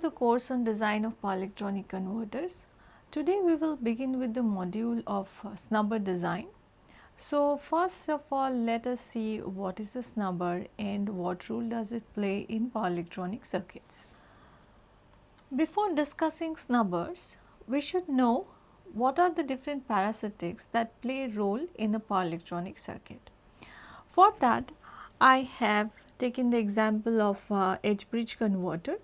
the course on design of power electronic converters. Today we will begin with the module of uh, snubber design. So, first of all let us see what is the snubber and what role does it play in power electronic circuits. Before discussing snubbers, we should know what are the different parasitics that play a role in a power electronic circuit. For that I have taken the example of uh, H bridge converter.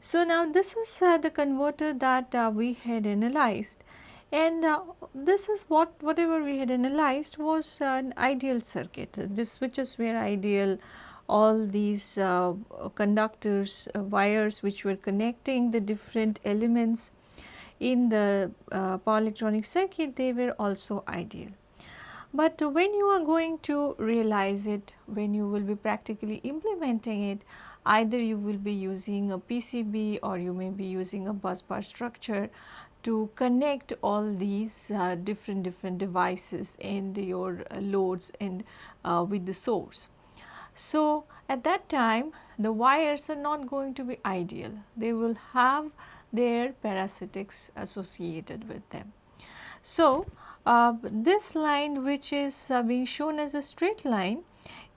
So, now this is uh, the converter that uh, we had analyzed and uh, this is what whatever we had analyzed was an ideal circuit. The switches were ideal, all these uh, conductors, uh, wires which were connecting the different elements in the power electronic circuit they were also ideal. But when you are going to realize it, when you will be practically implementing it, either you will be using a PCB or you may be using a bus bar structure to connect all these uh, different different devices and your uh, loads and uh, with the source. So, at that time the wires are not going to be ideal, they will have their parasitics associated with them. So, uh, this line which is uh, being shown as a straight line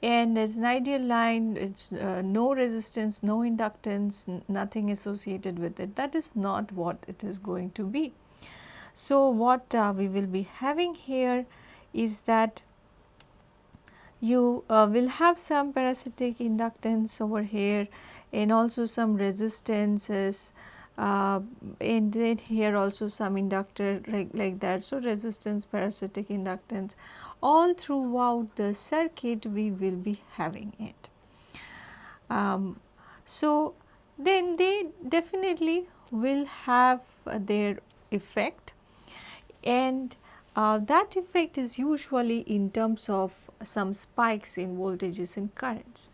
and as an ideal line it is uh, no resistance, no inductance, nothing associated with it that is not what it is going to be. So, what uh, we will be having here is that you uh, will have some parasitic inductance over here and also some resistances uh, and then here also some inductor like, that. So, resistance, parasitic inductance all throughout the circuit we will be having it. Um, so, then they definitely will have their effect and uh, that effect is usually in terms of some spikes in voltages and currents.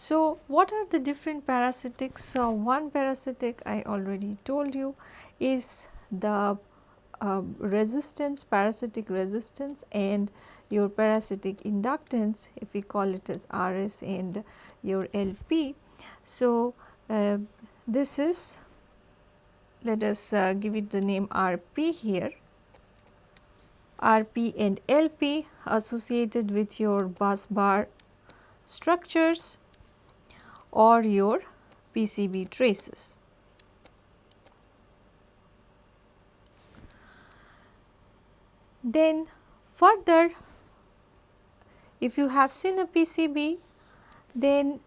So, what are the different parasitics? So, one parasitic I already told you is the uh, resistance, parasitic resistance and your parasitic inductance if we call it as RS and your LP. So, uh, this is let us uh, give it the name RP here. RP and LP associated with your bus bar structures or your PCB traces. Then further if you have seen a PCB then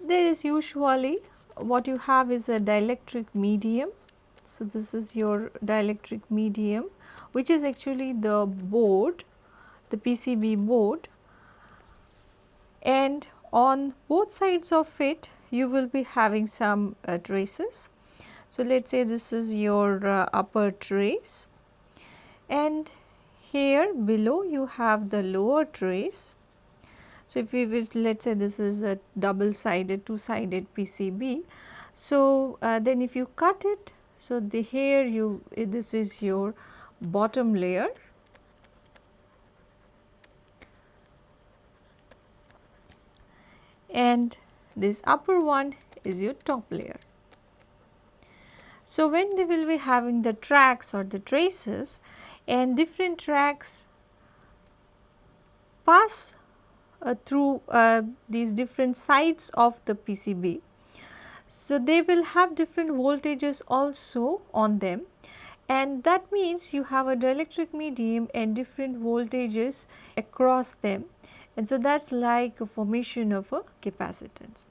there is usually what you have is a dielectric medium. So, this is your dielectric medium which is actually the board the PCB board and on both sides of it you will be having some uh, traces. So, let us say this is your uh, upper trace and here below you have the lower trace. So, if we will let us say this is a double sided two sided PCB. So, uh, then if you cut it, so the here you this is your bottom layer and this upper one is your top layer. So, when they will be having the tracks or the traces and different tracks pass uh, through uh, these different sides of the PCB. So, they will have different voltages also on them and that means you have a dielectric medium and different voltages across them and so that is like a formation of a capacitance.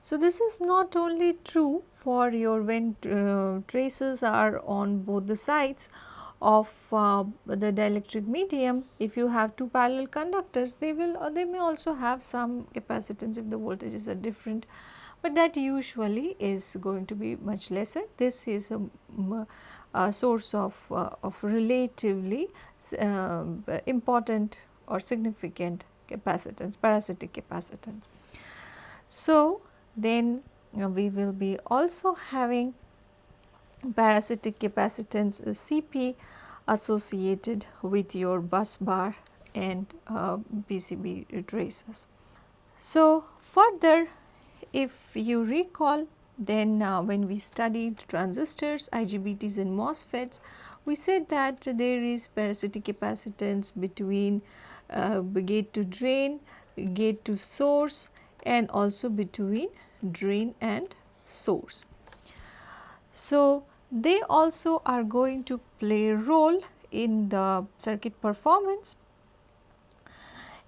So, this is not only true for your when uh, traces are on both the sides of uh, the dielectric medium if you have two parallel conductors they will or they may also have some capacitance if the voltages are different but that usually is going to be much lesser. This is a, a source of, uh, of relatively uh, important or significant capacitance, parasitic capacitance. So, then uh, we will be also having parasitic capacitance Cp associated with your bus bar and uh, PCB traces. So, further if you recall then uh, when we studied transistors, IGBTs and MOSFETs, we said that there is parasitic capacitance between uh, gate to drain, gate to source and also between drain and source. So, they also are going to play a role in the circuit performance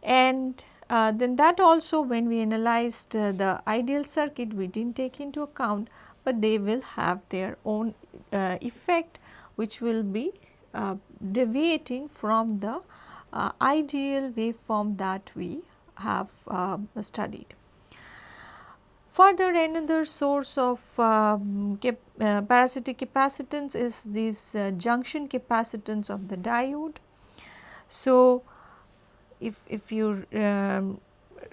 and uh, then that also when we analyzed uh, the ideal circuit we did not take into account, but they will have their own uh, effect which will be uh, deviating from the uh, ideal waveform that we have uh, studied. Further another source of um, cap parasitic capacitance is this junction capacitance of the diode. So, if, if you um,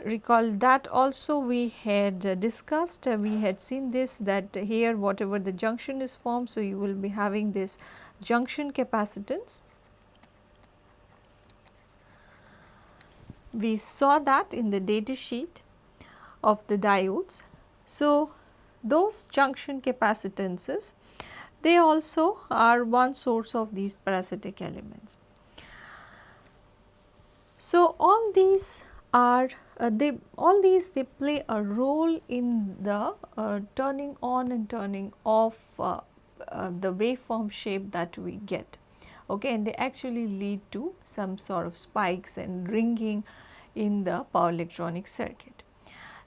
recall that also we had uh, discussed, uh, we had seen this that here whatever the junction is formed. So, you will be having this junction capacitance. We saw that in the data sheet of the diodes. So, those junction capacitances they also are one source of these parasitic elements. So, all these are uh, they all these they play a role in the uh, turning on and turning off uh, uh the waveform shape that we get okay and they actually lead to some sort of spikes and ringing in the power electronic circuit.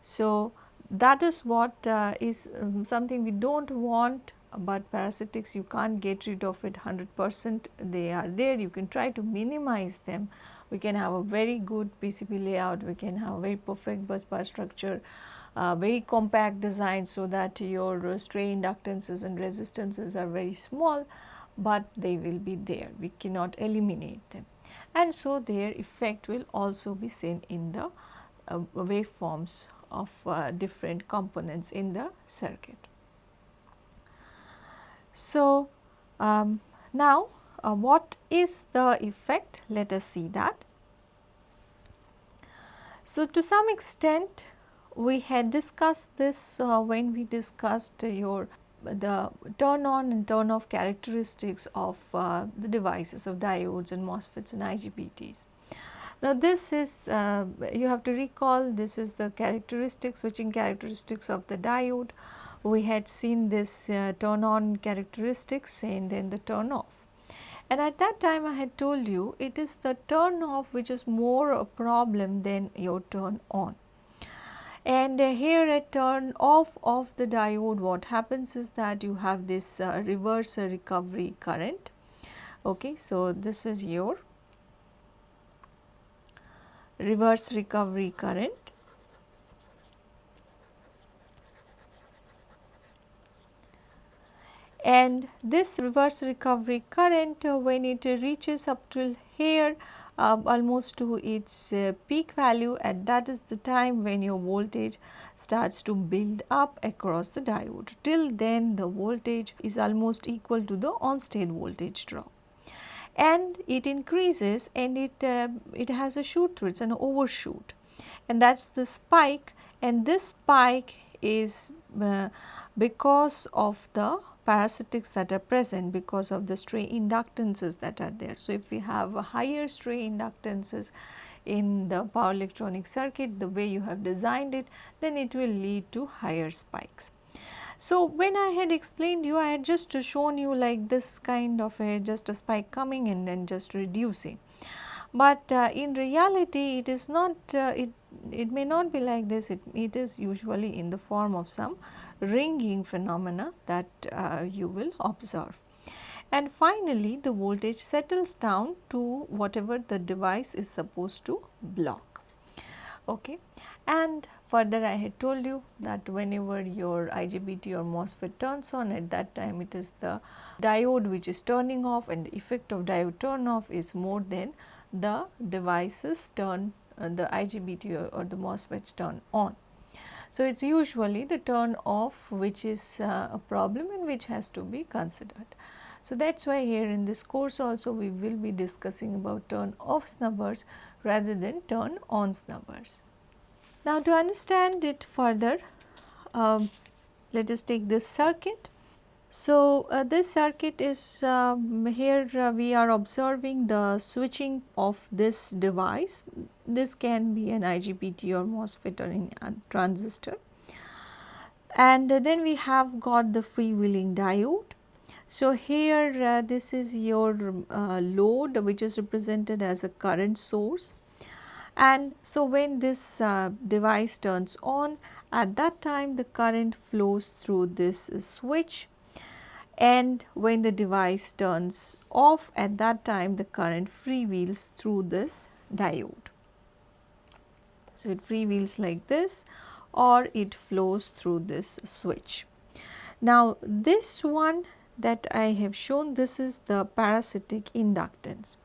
So, that is what uh, is um, something we do not want but parasitics you can't get rid of it 100 percent. They are there. You can try to minimize them. We can have a very good PCB layout, we can have a very perfect bus bar structure, uh, very compact design so that your uh, stray inductances and resistances are very small, but they will be there, we cannot eliminate them. And so their effect will also be seen in the uh, waveforms of uh, different components in the circuit. So, um, now uh, what is the effect? Let us see that. So, to some extent we had discussed this uh, when we discussed your the turn on and turn off characteristics of uh, the devices of diodes and MOSFETs and IGBTs. Now, this is uh, you have to recall this is the characteristic switching characteristics of the diode. We had seen this uh, turn on characteristics and then the turn off. And at that time I had told you it is the turn off which is more a problem than your turn on. And uh, here at turn off of the diode what happens is that you have this uh, reverse recovery current. Okay, so this is your reverse recovery current and this reverse recovery current uh, when it reaches up till here uh, almost to its uh, peak value and that is the time when your voltage starts to build up across the diode. Till then the voltage is almost equal to the on state voltage drop and it increases and it, uh, it has a shoot through, it is an overshoot and that is the spike and this spike is uh, because of the parasitics that are present because of the stray inductances that are there. So, if we have higher stray inductances in the power electronic circuit the way you have designed it then it will lead to higher spikes. So, when I had explained you I had just shown you like this kind of a just a spike coming and then just reducing. But uh, in reality it is not uh, it, it may not be like this it, it is usually in the form of some ringing phenomena that uh, you will observe. And finally, the voltage settles down to whatever the device is supposed to block. Okay. And further I had told you that whenever your IGBT or MOSFET turns on at that time it is the diode which is turning off and the effect of diode turn off is more than the devices turn uh, the IGBT or, or the MOSFETs turn on. So, it is usually the turn off which is uh, a problem and which has to be considered. So, that is why here in this course also we will be discussing about turn off snubbers rather than turn on snubbers. Now, to understand it further, um, let us take this circuit. So, uh, this circuit is um, here uh, we are observing the switching of this device. This can be an IGBT or MOSFET or a transistor. And uh, then we have got the freewheeling diode. So, here uh, this is your uh, load which is represented as a current source and so when this uh, device turns on at that time the current flows through this switch and when the device turns off at that time the current freewheels through this diode. So, it freewheels like this or it flows through this switch. Now, this one that I have shown this is the parasitic inductance.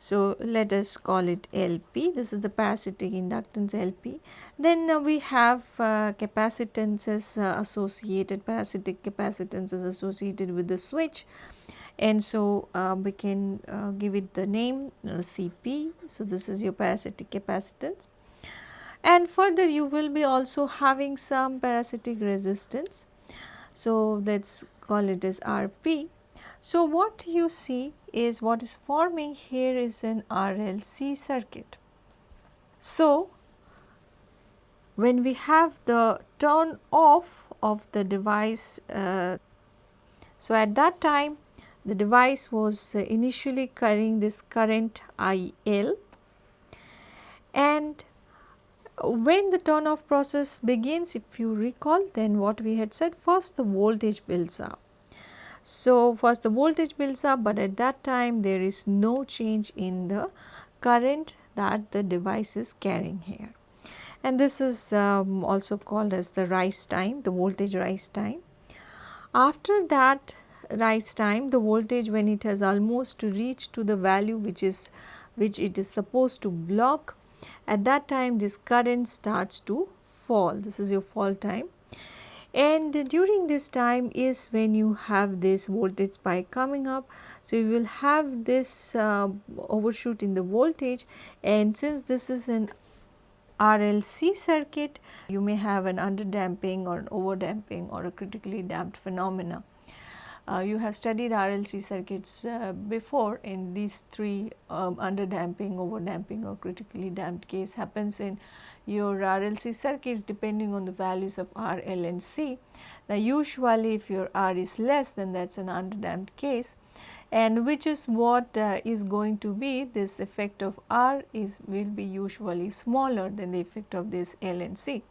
So, let us call it LP, this is the parasitic inductance LP. Then uh, we have uh, capacitances uh, associated, parasitic capacitances associated with the switch and so uh, we can uh, give it the name uh, CP. So, this is your parasitic capacitance and further you will be also having some parasitic resistance. So, let us call it as RP so, what you see is what is forming here is an RLC circuit. So, when we have the turn off of the device, uh, so at that time the device was initially carrying this current IL and when the turn off process begins if you recall then what we had said first the voltage builds up so, first the voltage builds up, but at that time there is no change in the current that the device is carrying here. And this is um, also called as the rise time, the voltage rise time. After that rise time, the voltage when it has almost reached to the value which is which it is supposed to block, at that time this current starts to fall. This is your fall time and during this time is when you have this voltage spike coming up. So, you will have this uh, overshoot in the voltage and since this is an RLC circuit, you may have an underdamping or an overdamping or a critically damped phenomena. Uh, you have studied RLC circuits uh, before in these three um, underdamping, overdamping or critically damped case happens in your RLC circuits depending on the values of R, L and C. Now usually if your R is less then that is an underdamped case and which is what uh, is going to be this effect of R is will be usually smaller than the effect of this L and C.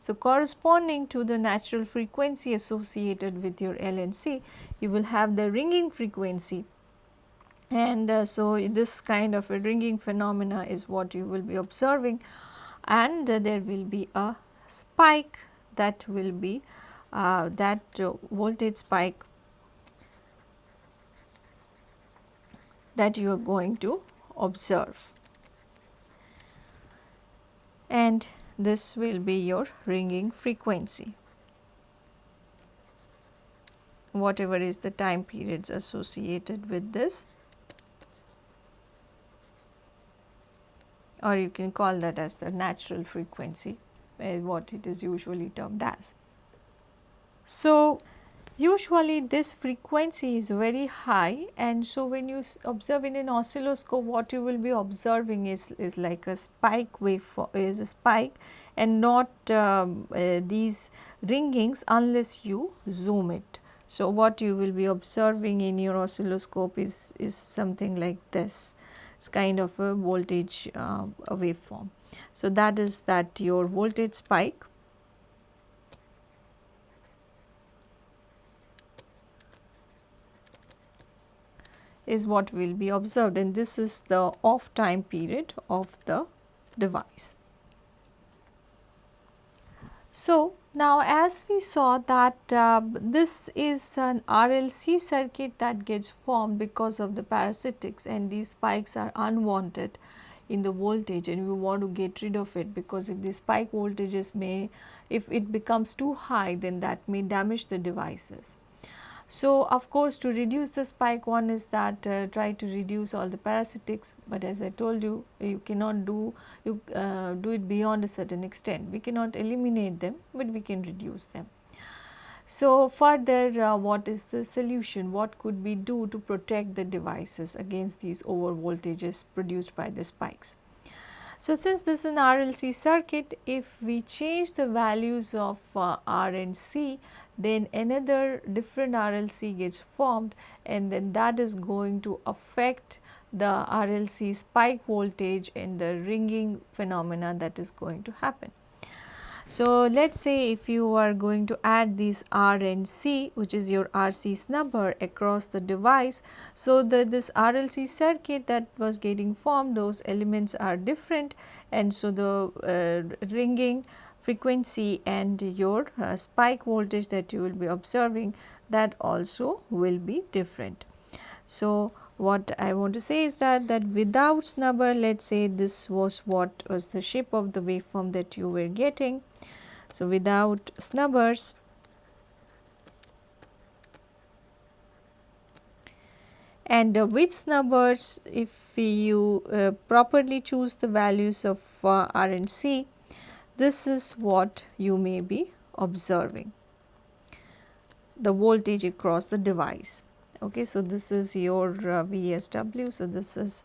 So, corresponding to the natural frequency associated with your L and C, you will have the ringing frequency and uh, so this kind of a ringing phenomena is what you will be observing and there will be a spike that will be uh, that uh, voltage spike that you are going to observe. And this will be your ringing frequency. Whatever is the time periods associated with this or you can call that as the natural frequency uh, what it is usually termed as. So, usually this frequency is very high and so when you observe in an oscilloscope what you will be observing is, is like a spike wave is a spike and not um, uh, these ringings unless you zoom it. So, what you will be observing in your oscilloscope is, is something like this it's kind of a voltage uh, a waveform. So, that is that your voltage spike is what will be observed and this is the off time period of the device. So, now as we saw that uh, this is an RLC circuit that gets formed because of the parasitics and these spikes are unwanted in the voltage and we want to get rid of it because if the spike voltages may if it becomes too high then that may damage the devices. So, of course, to reduce the spike one is that uh, try to reduce all the parasitics, but as I told you you cannot do you uh, do it beyond a certain extent. We cannot eliminate them, but we can reduce them. So, further uh, what is the solution? What could we do to protect the devices against these over voltages produced by the spikes? So, since this is an RLC circuit, if we change the values of uh, R and C, then another different RLC gets formed and then that is going to affect the RLC spike voltage and the ringing phenomena that is going to happen. So, let us say if you are going to add these R and C which is your RC snubber across the device. So, the this RLC circuit that was getting formed those elements are different and so the uh, ringing frequency and your uh, spike voltage that you will be observing that also will be different. So, what I want to say is that that without snubber let us say this was what was the shape of the waveform that you were getting. So, without snubbers and uh, with snubbers if you uh, properly choose the values of uh, R and C this is what you may be observing the voltage across the device. Okay, so, this is your uh, VSW. So, this is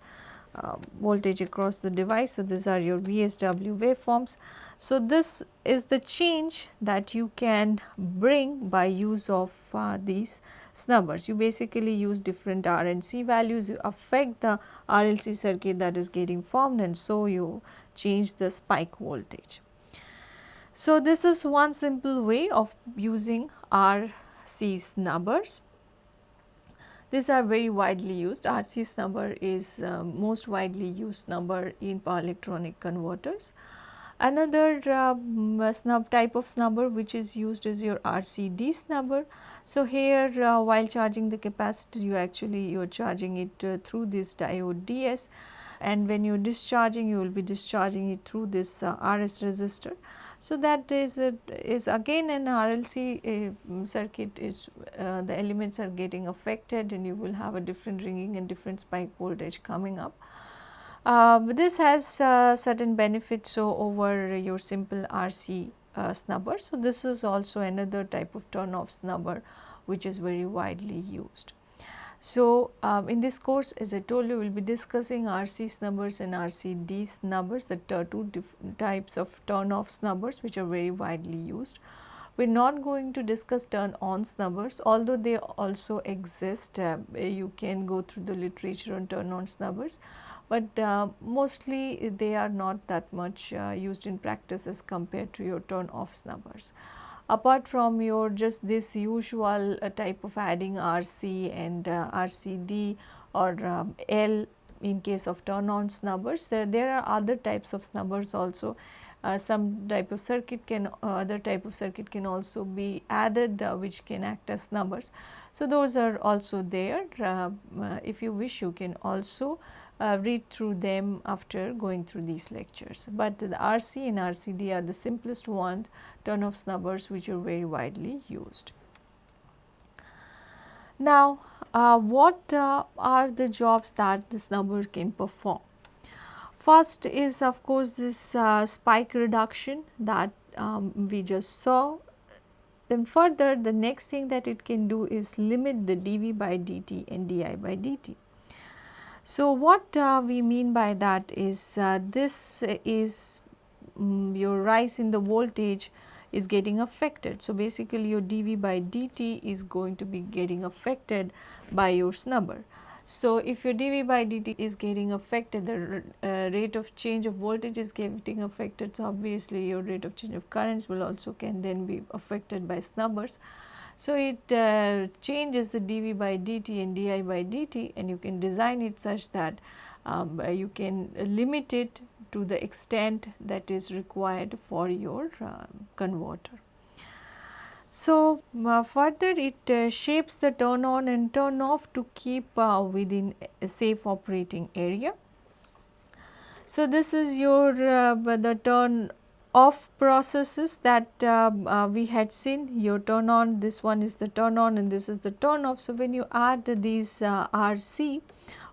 uh, voltage across the device. So, these are your VSW waveforms. So, this is the change that you can bring by use of uh, these snubbers. You basically use different R and C values, you affect the RLC circuit that is getting formed and so you change the spike voltage. So, this is one simple way of using RC snubbers. These are very widely used. RC snubber is uh, most widely used snubber in power electronic converters. Another uh, snub type of snubber which is used is your RCD snubber. So, here uh, while charging the capacitor you actually you are charging it uh, through this diode DS and when you are discharging you will be discharging it through this uh, RS resistor. So, that is a, is again an RLC uh, circuit is uh, the elements are getting affected and you will have a different ringing and different spike voltage coming up. Uh, this has uh, certain benefits so over your simple RC uh, snubber. So, this is also another type of turn off snubber which is very widely used. So, um, in this course as I told you we will be discussing RC snubbers and RCD snubbers the two types of turn off snubbers which are very widely used. We are not going to discuss turn on snubbers although they also exist uh, you can go through the literature on turn on snubbers but uh, mostly they are not that much uh, used in practice as compared to your turn off snubbers apart from your just this usual uh, type of adding RC and uh, RCD or um, L in case of turn on snubbers, uh, there are other types of snubbers also. Uh, some type of circuit can uh, other type of circuit can also be added which can act as snubbers. So, those are also there if you wish you can also uh, read through them after going through these lectures. But the RC and RCD are the simplest ones turn off snubbers which are very widely used. Now, uh, what uh, are the jobs that the snubber can perform? First is of course this uh, spike reduction that um, we just saw. Then further the next thing that it can do is limit the dV by dt and di by dt. So, what uh, we mean by that is uh, this is um, your rise in the voltage is getting affected. So, basically your dV by dt is going to be getting affected by your snubber. So, if your dV by dt is getting affected, the uh, rate of change of voltage is getting affected. So, obviously your rate of change of currents will also can then be affected by snubbers. So, it uh, changes the dV by dt and di by dt and you can design it such that um, you can limit it to the extent that is required for your uh, converter. So, uh, further it uh, shapes the turn on and turn off to keep uh, within a safe operating area. So, this is your uh, the turn of processes that uh, uh, we had seen your turn on this one is the turn on and this is the turn off. So, when you add these uh, RC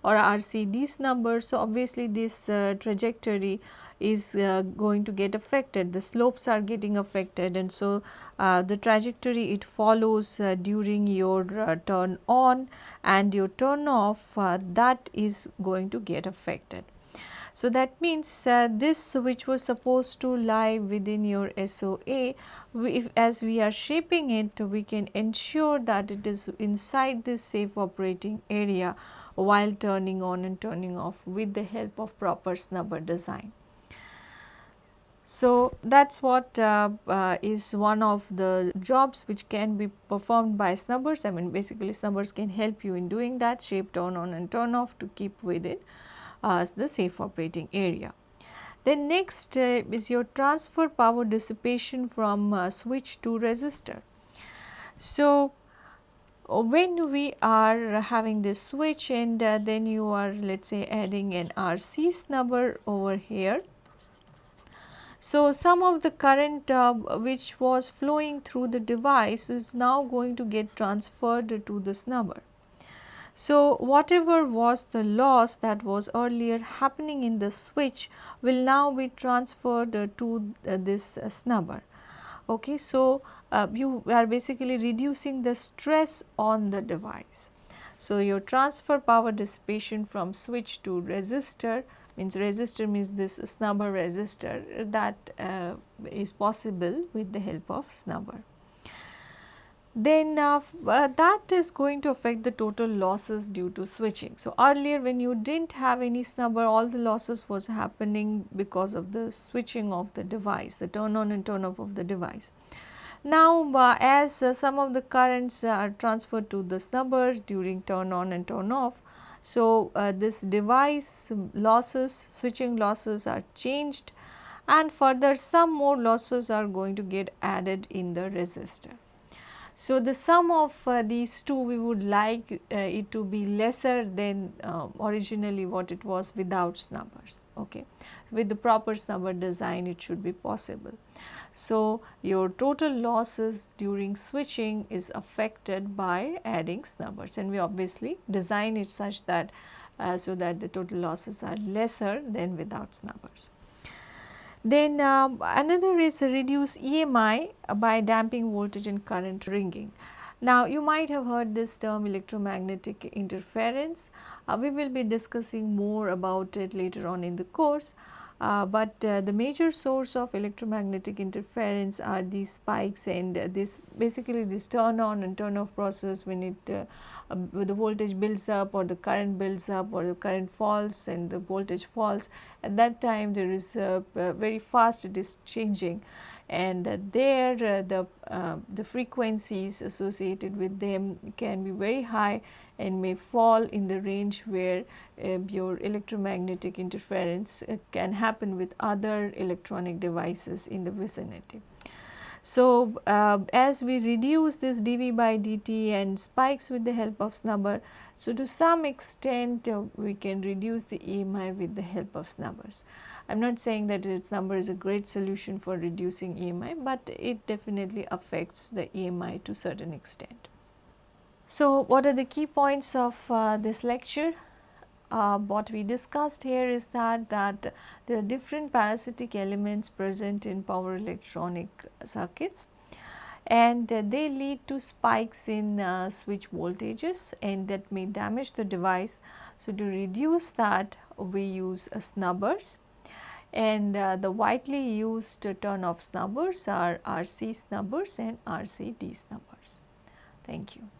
or RCD snubbers, so obviously this uh, trajectory is uh, going to get affected, the slopes are getting affected and so uh, the trajectory it follows during your turn on and your turn off that is going to get affected. So, that means uh, this which was supposed to lie within your SOA, we, if, as we are shaping it, we can ensure that it is inside this safe operating area while turning on and turning off with the help of proper snubber design. So, that is what uh, uh, is one of the jobs which can be performed by snubbers. I mean basically snubbers can help you in doing that shape turn on and turn off to keep within as the safe operating area. Then next uh, is your transfer power dissipation from uh, switch to resistor. So, uh, when we are having this switch and uh, then you are let us say adding an RC snubber over here. So, some of the current uh, which was flowing through the device is now going to get transferred to the snubber. So, whatever was the loss that was earlier happening in the switch will now be transferred uh, to uh, this uh, snubber. Okay. So, uh, you are basically reducing the stress on the device. So, your transfer power dissipation from switch to resistor means resistor means this snubber resistor that uh, is possible with the help of snubber then uh, uh, that is going to affect the total losses due to switching. So, earlier when you did not have any snubber all the losses was happening because of the switching of the device, the turn on and turn off of the device. Now, uh, as uh, some of the currents are transferred to the snubber during turn on and turn off, so uh, this device losses, switching losses are changed and further some more losses are going to get added in the resistor. So, the sum of uh, these two we would like uh, it to be lesser than uh, originally what it was without snubbers. Okay. With the proper snubber design it should be possible. So, your total losses during switching is affected by adding snubbers and we obviously design it such that uh, so that the total losses are lesser than without snubbers. Then uh, another is reduce EMI by damping voltage and current ringing. Now you might have heard this term electromagnetic interference. Uh, we will be discussing more about it later on in the course. Uh, but uh, the major source of electromagnetic interference are these spikes and this basically this turn on and turn off process when it uh, the voltage builds up or the current builds up or the current falls and the voltage falls at that time there is a, very fast it is changing and uh, there uh, the uh, the frequencies associated with them can be very high and may fall in the range where uh, your electromagnetic interference uh, can happen with other electronic devices in the vicinity. So, uh, as we reduce this dV by dt and spikes with the help of snubber, so to some extent uh, we can reduce the EMI with the help of snubbers. I am not saying that snubber is a great solution for reducing EMI, but it definitely affects the EMI to certain extent. So, what are the key points of uh, this lecture? Uh, what we discussed here is that that there are different parasitic elements present in power electronic circuits and uh, they lead to spikes in uh, switch voltages and that may damage the device. So, to reduce that we use snubbers and uh, the widely used turn off snubbers are RC snubbers and RC D snubbers. Thank you.